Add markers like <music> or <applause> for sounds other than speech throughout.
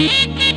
Thank you.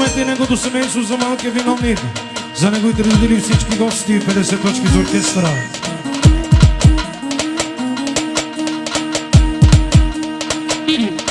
50 nego do semente, usa mal que vem ao nível. Já nego e traduzir os sítios que gosto de para ser todos que os orquestra. Mm-hmm. <laughs>